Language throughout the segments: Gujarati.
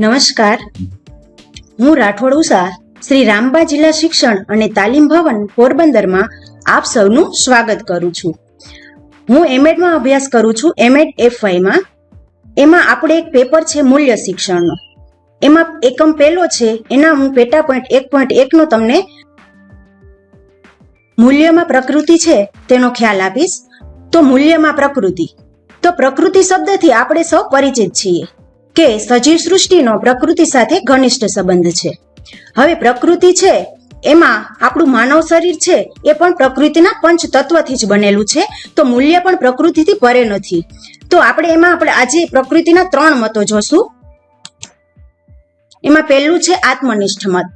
નમસ્કાર. હું રાઠોડ ઉષા, શ્રી રામબા જિલ્લા શિક્ષણ અને તાલીમ ભવન પોરબંદરમાં આપ સૌનું સ્વાગત કરું છું. હું એમએડમાં અભ્યાસ કરું છું, એમએડ એફવાયમાં એમાં આપણે એક પેપર છે મૂલ્ય શિક્ષણનો. એમાં એકમ પહેલો છે, એના હું પેટા પોઈન્ટ એક પોઈન્ટ એકનો તમને મૂલ્યમાં પ્રકૃતિ છે, તેનો ખ્યાલ આપીશ. તો મૂલ્યમાં પ્રકૃતિ. તો પ્રકૃતિ શબ્દથી આપણે સૌ પરિચિત છીએ. કે સજીવ સૃષ્ટિનો પ્રકૃતિ સાથે ઘનિષ્ઠ સંબંધ છે. હવે પ્રકૃતિ છે, એમાં આપણું માનવ શરીર છે, એ પણ પ્રકૃતિના પંચ તત્વથી જ બનેલું છે, તો મૂલ્ય પણ પ્રકૃતિથી પરે નથી. તો આપણે એમાં આપણે આજે પ્રકૃતિના ત્રણ મતો જોશું. એમાં પહેલું છે આત્મનિષ્ઠ મત.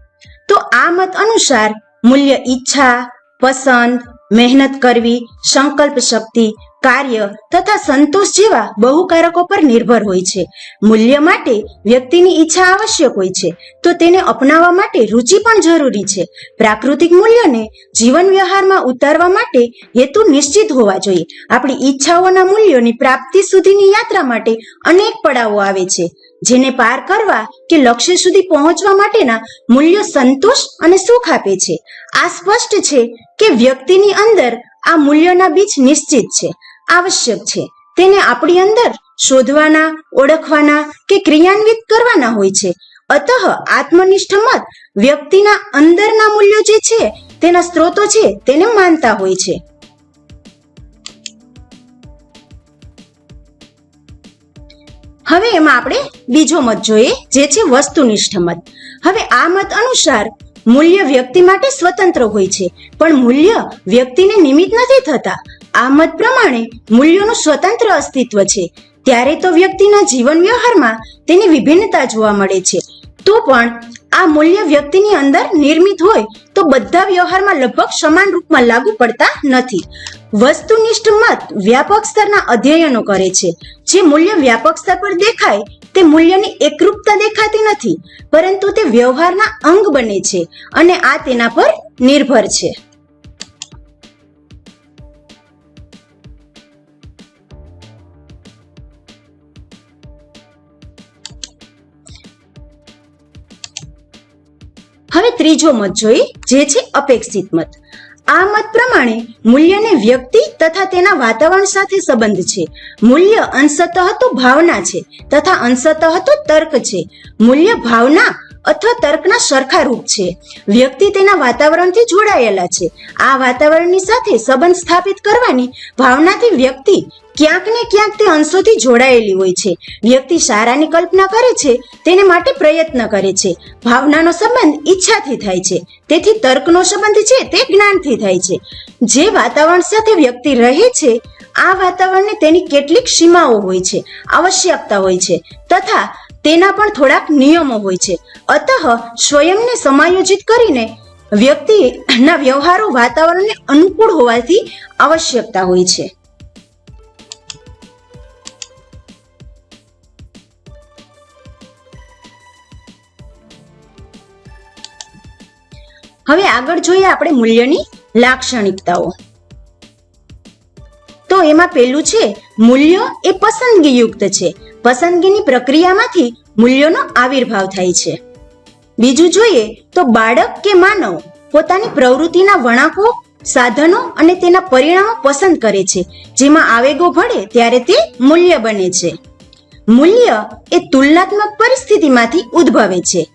તો આ મત અનુસાર મૂલ્ય ઈચ્છા, પસંદ, મહેનત કરવી, સંકલ્પ શક્તિ કાર્ય તથા સંતોષ જેવા બહુકારકો પર નિર્ભર હોય છે. મૂલ્ય માટે વ્યક્તિની ઈચ્છા આવશ્યક હોય છે, તો તેને અપનાવવા માટે રુચિ પણ જરૂરી છે. પ્રાકૃતિક મૂલ્યને જીવન વ્યવહારમાં ઉતારવા માટે હેતુ નિશ્ચિત હોવા જોઈએ. આપણી ઈચ્છાઓના મૂલ્યોની પ્રાપ્તિ સુધીની યાત્રા માટે અનેક પડાવો આવે છે, જેને પાર કરવા કે લક્ષ્ય સુધી પહોંચવા માટેના મૂલ્યો સંતોષ અને સુખ આપે છે. આ સ્પષ્ટ છે કે વ્યક્તિની અંદર આ મૂલ્યોના બીજ નિશ્ચિત છે. આવશ્યક છે. તેને આપણી અંદર શોધવાના, ઓળખવાના કે ક્રિયાન્વિત કરવાના હોય છે. અતઃ આત્મનિષ્ઠ મત વ્યક્તિના અંદરના મૂલ્યો જે છે, તેના સ્ત્રોતો છે, તેને માનતા હોય છે. હવે એમાં આપણે બીજો મત જોઈએ, જે છે વસ્તુનિષ્ઠ મત. હવે આ મત અનુસાર મૂલ્ય વ્યક્તિ માટે સ્વતંત્ર હોય છે. પણ મૂલ્ય વ્યક્તિને નિમિત્ત નથી થતા. આ મત પ્રમાણે મૂલ્યોનું સ્વતંત્ર અસ્તિત્વ છે. ત્યારે તો વ્યક્તિના જીવન વ્યવહારમાં તેની વિભિન્નતા જોવા મળે છે. તો પણ આ મૂલ્ય વ્યક્તિની અંદર નિર્મિત હોય તો બધા વ્યવહારમાં લગભગ સમાન રૂપમાં લાગુ પડતા નથી. વસ્તુનિષ્ઠ મત વ્યાપક સ્તરના અધ્યયનો કરે છે. જે મૂલ્ય વ્યાપક સ્તર પર દેખાય, તે મૂલ્યની એકરૂપતા દેખાતી નથી, પરંતુ તે વ્યવહારના અંગ બને છે અને આ તેના પર નિર્ભર છે. ત્રીજો મત જોઈએ જે છે અપેક્ષિત મત. આ મત પ્રમાણે મૂલ્યને વ્યક્તિ તથા તેના વાતાવરણ સાથે સંબંધ છે. મૂલ્ય અંશતઃ તો ભાવના છે તથા અંશતઃ તો તર્ક છે. મૂલ્ય ભાવના અથવા તર્કના સરખા રૂપ છે. વ્યક્તિ તેના વાતાવરણથી જોડાયેલા છે. આ વાતાવરણની સાથે સંબંધ સ્થાપિત કરવાની ભાવનાથી વ્યક્તિ ક્યાંક ને ક્યાંક તે અંશોથી જોડાયેલી હોય છે. વ્યક્તિ સારાની કલ્પના કરે છે, તેને માટે પ્રયત્ન કરે છે. ભાવનાનો સંબંધ ઈચ્છાથી થાય છે. તેથી તર્કનો સંબંધ છે, તે જ્ઞાનથી થાય છે. જે વાતાવરણ સાથે વ્યક્તિ રહે છે, આ વાતાવરણને તેની કેટલીક સીમાઓ હોય છે, આવશ્યકતા હોય છે. તથા તેના પણ થોડાક નિયમો હોય છે. અતઃ સ્વયંને સમાયોજિત કરીને વ્યક્તિના વ્યવહારો વાતાવરણને અનુકૂળ હોવાથી આવશ્યકતા હોય છે. હવે આગળ જોઈએ આપણે મૂલ્યની લાક્ષણિકતાઓ. તો એમાં પેલું છે, મૂલ્ય એ પસંદગીયુક્ત છે. પસંદગીની પ્રક્રિયામાંથી મૂલ્યોનો આવિર્ભાવ થાય છે. બીજું જોઈએ તો બાળક કે માનવ પોતાની પ્રવૃત્તિના વણાંકો સાધનો અને તેના પરિણામો પસંદ કરે છે. જેમાં આવેગો ભળે ત્યારે તે મૂલ્ય બને છે. મૂલ્ય એ તુલનાત્મક પરિસ્થિતિમાંથી ઉદ્ભવે છે.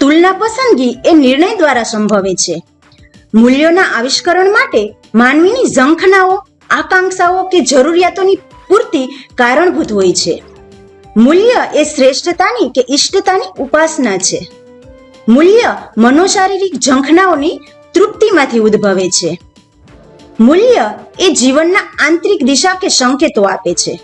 તુલના પસંદગી એ નિર્ણય દ્વારા સંભવે છે. મૂલ્યોના આવિષ્કરણ માટે માનવીની ઝંખનાઓ, આકાંક્ષાઓ કે જરૂરિયાતોની પૂર્તિ કારણભૂત હોય છે. મૂલ્ય એ શ્રેષ્ઠતાની કે ઇષ્ટતાની ઉપાસના છે. મૂલ્ય મનોશારીરિક ઝંખનાઓની તૃપ્તિમાંથી ઉદ્ભવે છે. મૂલ્ય એ જીવનના આંતરિક દિશા કે સંકેતો આપે છે.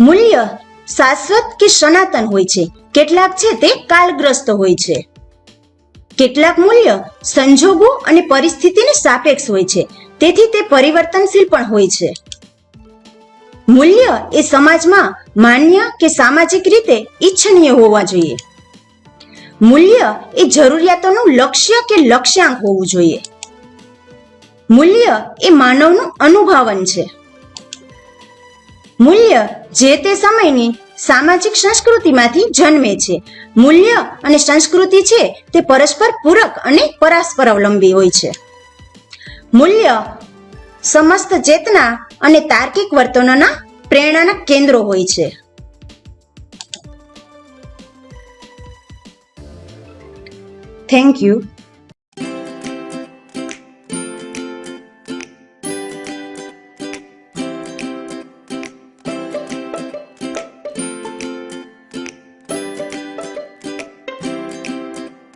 મૂલ્ય શાશ્વત કે સનાતન હોય છે. કેટલાક છે તે કાલગ્રસ્ત હોય છે. કેટલાક મૂલ્ય સંજોગો અને પરિસ્થિતિને સાપેક્ષ હોય છે. તેથી તે પરિવર્તનશીલ પણ હોય છે. મૂલ્ય એ સમાજમાં માન્ય કે સામાજિક રીતે ઈચ્છનીય હોવા જોઈએ. મૂલ્ય એ જરૂરિયાતોનું લક્ષ્ય કે લક્ષ્યાંક હોવું જોઈએ. મૂલ્ય એ માનવનું અનુભાવન છે. મૂલ્ય જે તે સમયની સામાજિક સંસ્કૃતિમાંથી જન્મે છે. મૂલ્ય અને સંસ્કૃતિ છે તે પરસ્પર પૂરક અને પરસ્પર અવલંબી હોય છે. મૂલ્ય સમસ્ત ચેતના અને તાર્કિક વર્તનોના પ્રેરણાના કેન્દ્રો હોય છે. Thank you